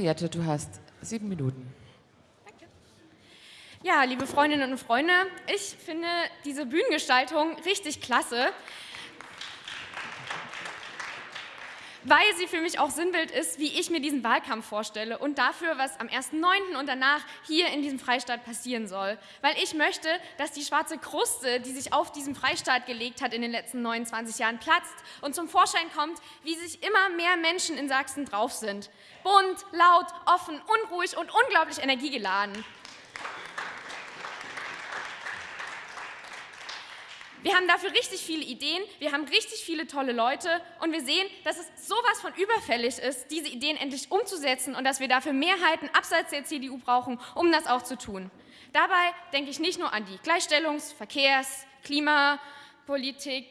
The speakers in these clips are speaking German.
Henriette, du hast sieben Minuten. Ja, liebe Freundinnen und Freunde, ich finde diese Bühnengestaltung richtig klasse. Weil sie für mich auch Sinnbild ist, wie ich mir diesen Wahlkampf vorstelle und dafür, was am 1.9. und danach hier in diesem Freistaat passieren soll. Weil ich möchte, dass die schwarze Kruste, die sich auf diesem Freistaat gelegt hat in den letzten 29 Jahren, platzt und zum Vorschein kommt, wie sich immer mehr Menschen in Sachsen drauf sind. Bunt, laut, offen, unruhig und unglaublich energiegeladen. Wir haben dafür richtig viele Ideen, wir haben richtig viele tolle Leute und wir sehen, dass es sowas von überfällig ist, diese Ideen endlich umzusetzen und dass wir dafür Mehrheiten abseits der CDU brauchen, um das auch zu tun. Dabei denke ich nicht nur an die Gleichstellungs-, Verkehrs-, Klimapolitik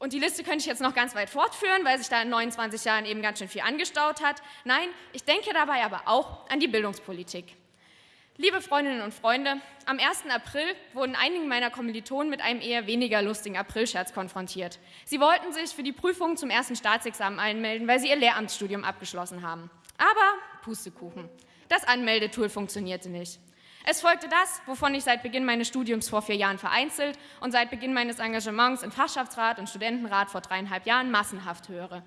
und die Liste könnte ich jetzt noch ganz weit fortführen, weil sich da in 29 Jahren eben ganz schön viel angestaut hat. Nein, ich denke dabei aber auch an die Bildungspolitik. Liebe Freundinnen und Freunde, am 1. April wurden einige meiner Kommilitonen mit einem eher weniger lustigen Aprilscherz konfrontiert. Sie wollten sich für die Prüfung zum ersten Staatsexamen einmelden, weil sie ihr Lehramtsstudium abgeschlossen haben. Aber Pustekuchen, das Anmeldetool funktionierte nicht. Es folgte das, wovon ich seit Beginn meines Studiums vor vier Jahren vereinzelt und seit Beginn meines Engagements im Fachschaftsrat und Studentenrat vor dreieinhalb Jahren massenhaft höre.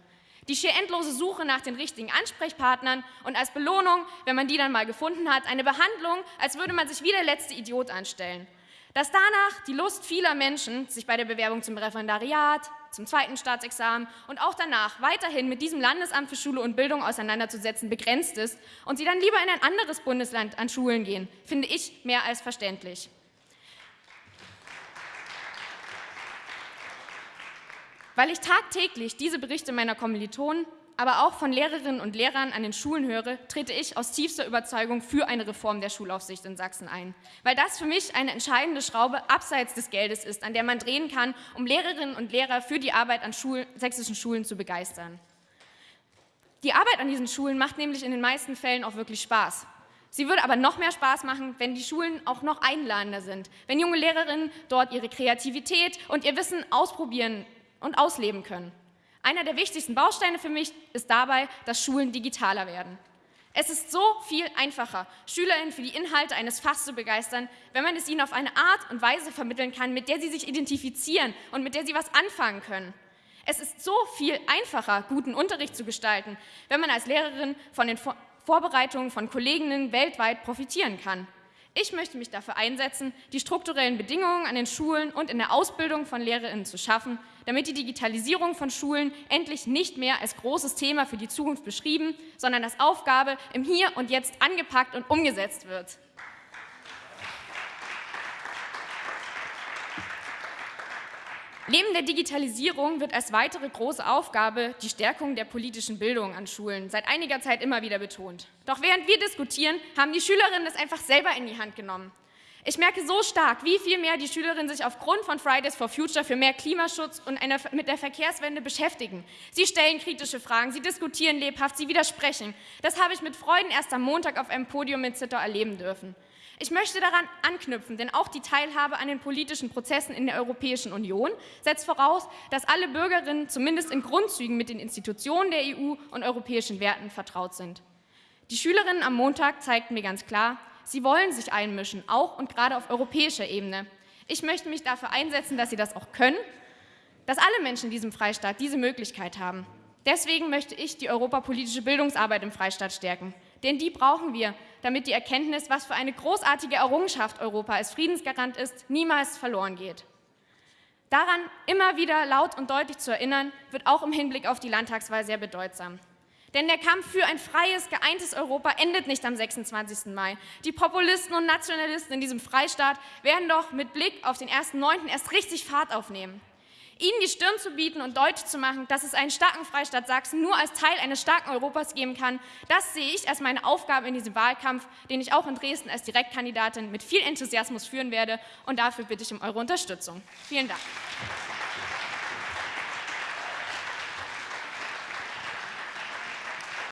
Die schier endlose Suche nach den richtigen Ansprechpartnern und als Belohnung, wenn man die dann mal gefunden hat, eine Behandlung, als würde man sich wie der letzte Idiot anstellen. Dass danach die Lust vieler Menschen, sich bei der Bewerbung zum Referendariat, zum zweiten Staatsexamen und auch danach weiterhin mit diesem Landesamt für Schule und Bildung auseinanderzusetzen, begrenzt ist und sie dann lieber in ein anderes Bundesland an Schulen gehen, finde ich mehr als verständlich. Weil ich tagtäglich diese Berichte meiner Kommilitonen, aber auch von Lehrerinnen und Lehrern an den Schulen höre, trete ich aus tiefster Überzeugung für eine Reform der Schulaufsicht in Sachsen ein. Weil das für mich eine entscheidende Schraube abseits des Geldes ist, an der man drehen kann, um Lehrerinnen und Lehrer für die Arbeit an Schulen, sächsischen Schulen zu begeistern. Die Arbeit an diesen Schulen macht nämlich in den meisten Fällen auch wirklich Spaß. Sie würde aber noch mehr Spaß machen, wenn die Schulen auch noch einladender sind, wenn junge Lehrerinnen dort ihre Kreativität und ihr Wissen ausprobieren und ausleben können. Einer der wichtigsten Bausteine für mich ist dabei, dass Schulen digitaler werden. Es ist so viel einfacher, SchülerInnen für die Inhalte eines Fachs zu begeistern, wenn man es ihnen auf eine Art und Weise vermitteln kann, mit der sie sich identifizieren und mit der sie was anfangen können. Es ist so viel einfacher, guten Unterricht zu gestalten, wenn man als Lehrerin von den Vorbereitungen von Kolleginnen weltweit profitieren kann. Ich möchte mich dafür einsetzen, die strukturellen Bedingungen an den Schulen und in der Ausbildung von Lehrerinnen zu schaffen, damit die Digitalisierung von Schulen endlich nicht mehr als großes Thema für die Zukunft beschrieben, sondern als Aufgabe im Hier und Jetzt angepackt und umgesetzt wird. Neben der Digitalisierung wird als weitere große Aufgabe die Stärkung der politischen Bildung an Schulen seit einiger Zeit immer wieder betont. Doch während wir diskutieren, haben die Schülerinnen es einfach selber in die Hand genommen. Ich merke so stark, wie viel mehr die Schülerinnen sich aufgrund von Fridays for Future für mehr Klimaschutz und eine, mit der Verkehrswende beschäftigen. Sie stellen kritische Fragen, sie diskutieren lebhaft, sie widersprechen. Das habe ich mit Freuden erst am Montag auf einem Podium in Zittau erleben dürfen. Ich möchte daran anknüpfen, denn auch die Teilhabe an den politischen Prozessen in der Europäischen Union setzt voraus, dass alle Bürgerinnen zumindest in Grundzügen mit den Institutionen der EU und europäischen Werten vertraut sind. Die Schülerinnen am Montag zeigten mir ganz klar, sie wollen sich einmischen, auch und gerade auf europäischer Ebene. Ich möchte mich dafür einsetzen, dass sie das auch können, dass alle Menschen in diesem Freistaat diese Möglichkeit haben. Deswegen möchte ich die europapolitische Bildungsarbeit im Freistaat stärken. Denn die brauchen wir, damit die Erkenntnis, was für eine großartige Errungenschaft Europa als Friedensgarant ist, niemals verloren geht. Daran immer wieder laut und deutlich zu erinnern, wird auch im Hinblick auf die Landtagswahl sehr bedeutsam. Denn der Kampf für ein freies, geeintes Europa endet nicht am 26. Mai. Die Populisten und Nationalisten in diesem Freistaat werden doch mit Blick auf den 1.9. erst richtig Fahrt aufnehmen. Ihnen die Stirn zu bieten und deutlich zu machen, dass es einen starken Freistaat Sachsen nur als Teil eines starken Europas geben kann, das sehe ich als meine Aufgabe in diesem Wahlkampf, den ich auch in Dresden als Direktkandidatin mit viel Enthusiasmus führen werde. Und dafür bitte ich um eure Unterstützung. Vielen Dank.